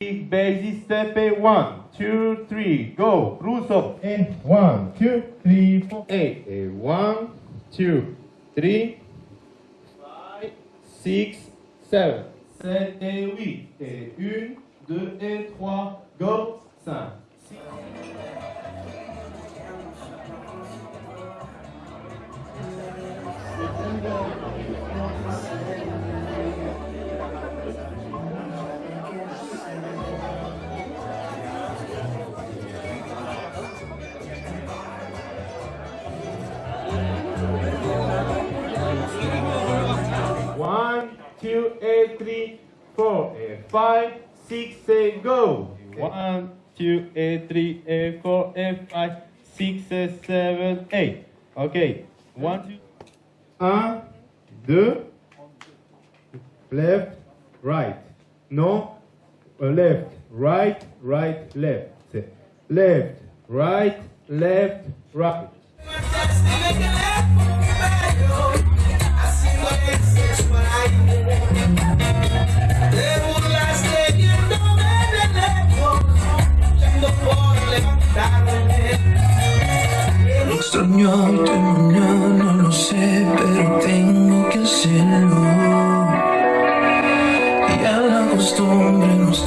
Basic step eight, one, two, three, go. Russo. And one, two, three, four, eight. Eh, One, two, three, five, six, seven. Sept et huit. Et une, deux et trois, go. Two, eight, three, four, eight, five, six, eight, go. One, two, eight, three, eight, four, eight, five, six, eight, seven, eight. Okay. One, two. Un, deux. Left, right. No. uh, Left, right, right, left. Left, right, left, right. Extrañarte mañana, lo sé, pero tengo que hacerlo. Y a la costumbre nos